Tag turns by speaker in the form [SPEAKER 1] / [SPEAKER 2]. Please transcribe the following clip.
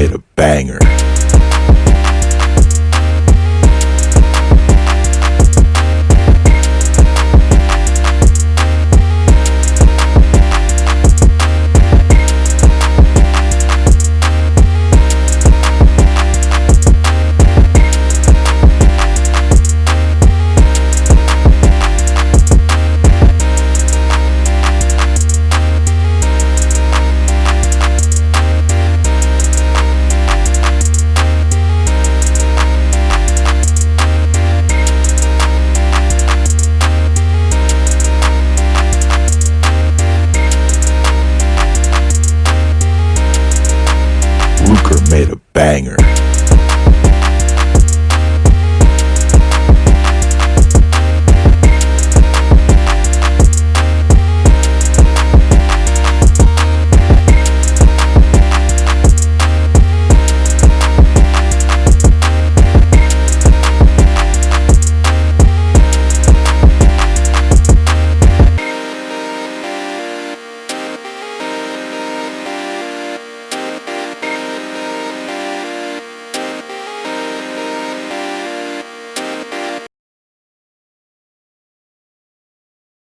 [SPEAKER 1] made a banger. Ruker made a banger.